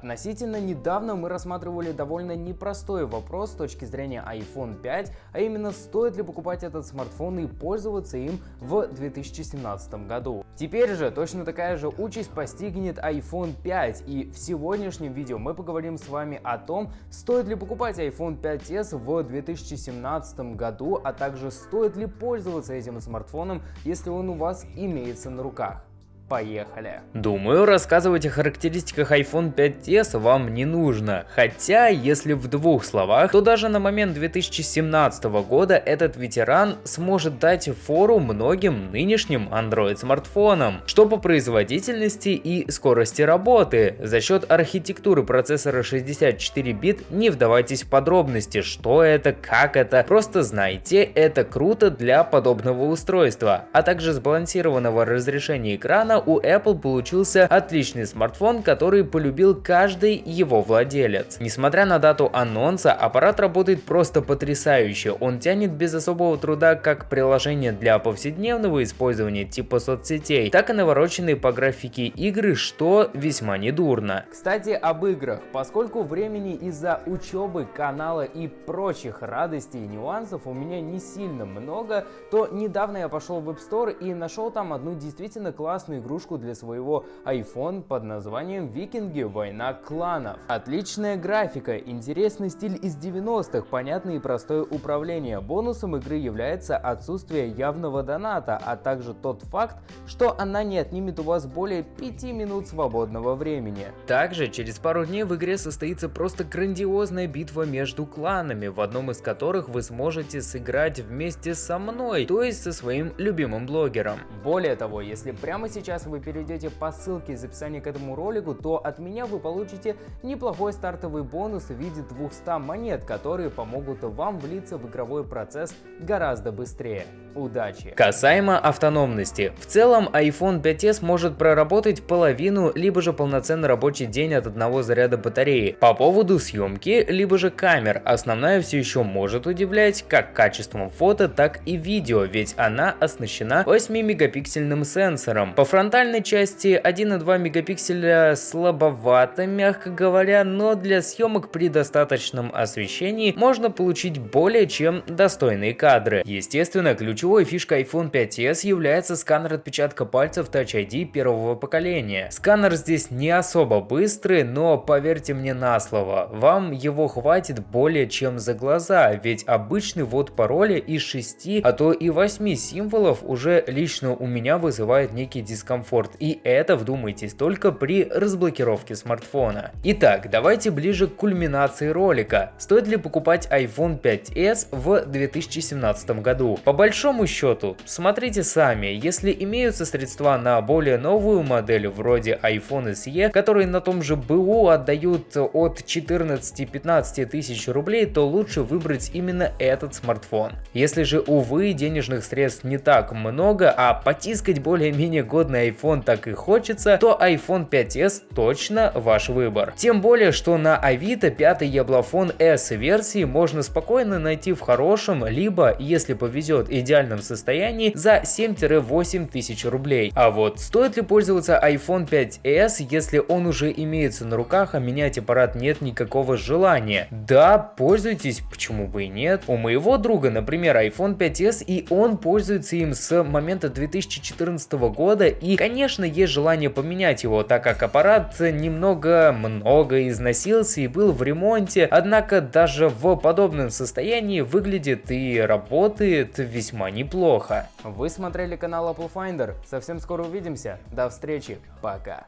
Относительно недавно мы рассматривали довольно непростой вопрос с точки зрения iPhone 5, а именно стоит ли покупать этот смартфон и пользоваться им в 2017 году. Теперь же точно такая же участь постигнет iPhone 5 и в сегодняшнем видео мы поговорим с вами о том, стоит ли покупать iPhone 5s в 2017 году, а также стоит ли пользоваться этим смартфоном, если он у вас имеется на руках. Поехали! Думаю, рассказывать о характеристиках iPhone 5s вам не нужно. Хотя, если в двух словах, то даже на момент 2017 года этот ветеран сможет дать фору многим нынешним Android смартфонам, что по производительности и скорости работы. За счет архитектуры процессора 64 бит не вдавайтесь в подробности, что это, как это, просто знайте, это круто для подобного устройства, а также сбалансированного разрешения экрана у Apple получился отличный смартфон, который полюбил каждый его владелец. Несмотря на дату анонса, аппарат работает просто потрясающе. Он тянет без особого труда как приложение для повседневного использования типа соцсетей, так и навороченные по графике игры, что весьма недурно. Кстати, об играх. Поскольку времени из-за учебы, канала и прочих радостей и нюансов у меня не сильно много, то недавно я пошел в App Store и нашел там одну действительно классную игру игрушку для своего iPhone под названием Викинги Война кланов. Отличная графика, интересный стиль из 90-х, понятное и простое управление. Бонусом игры является отсутствие явного доната, а также тот факт, что она не отнимет у вас более 5 минут свободного времени. Также через пару дней в игре состоится просто грандиозная битва между кланами, в одном из которых вы сможете сыграть вместе со мной, то есть со своим любимым блогером. Более того, если прямо сейчас сейчас вы перейдете по ссылке из описания к этому ролику, то от меня вы получите неплохой стартовый бонус в виде 200 монет, которые помогут вам влиться в игровой процесс гораздо быстрее. Удачи! Касаемо автономности. В целом iPhone 5s может проработать половину, либо же полноценный рабочий день от одного заряда батареи. По поводу съемки, либо же камер, основная все еще может удивлять как качеством фото, так и видео, ведь она оснащена 8 мегапиксельным сенсором. По фронтальной части 1,2 мегапикселя слабовато, мягко говоря, но для съемок при достаточном освещении можно получить более чем достойные кадры. Естественно, ключевой фишкой iPhone 5s является сканер отпечатка пальцев Touch ID первого поколения. Сканер здесь не особо быстрый, но поверьте мне на слово, вам его хватит более чем за глаза, ведь обычный ввод пароля из 6, а то и 8 символов уже лично у меня вызывает некий дискомфорт комфорт, и это, вдумайтесь, только при разблокировке смартфона. Итак, давайте ближе к кульминации ролика. Стоит ли покупать iPhone 5s в 2017 году? По большому счету, смотрите сами, если имеются средства на более новую модель вроде iPhone SE, которые на том же БУ отдают от 14-15 тысяч рублей, то лучше выбрать именно этот смартфон. Если же, увы, денежных средств не так много, а потискать более-менее годный iPhone так и хочется, то iPhone 5s точно ваш выбор. Тем более, что на Авито пятый яблофон S версии можно спокойно найти в хорошем, либо, если повезет, идеальном состоянии за 7-8 тысяч рублей. А вот стоит ли пользоваться iPhone 5s, если он уже имеется на руках, а менять аппарат нет никакого желания? Да, пользуйтесь, почему бы и нет. У моего друга, например, iPhone 5s, и он пользуется им с момента 2014 года, и конечно, есть желание поменять его, так как аппарат немного много износился и был в ремонте, однако даже в подобном состоянии выглядит и работает весьма неплохо. Вы смотрели канал Apple Finder, совсем скоро увидимся, до встречи, пока.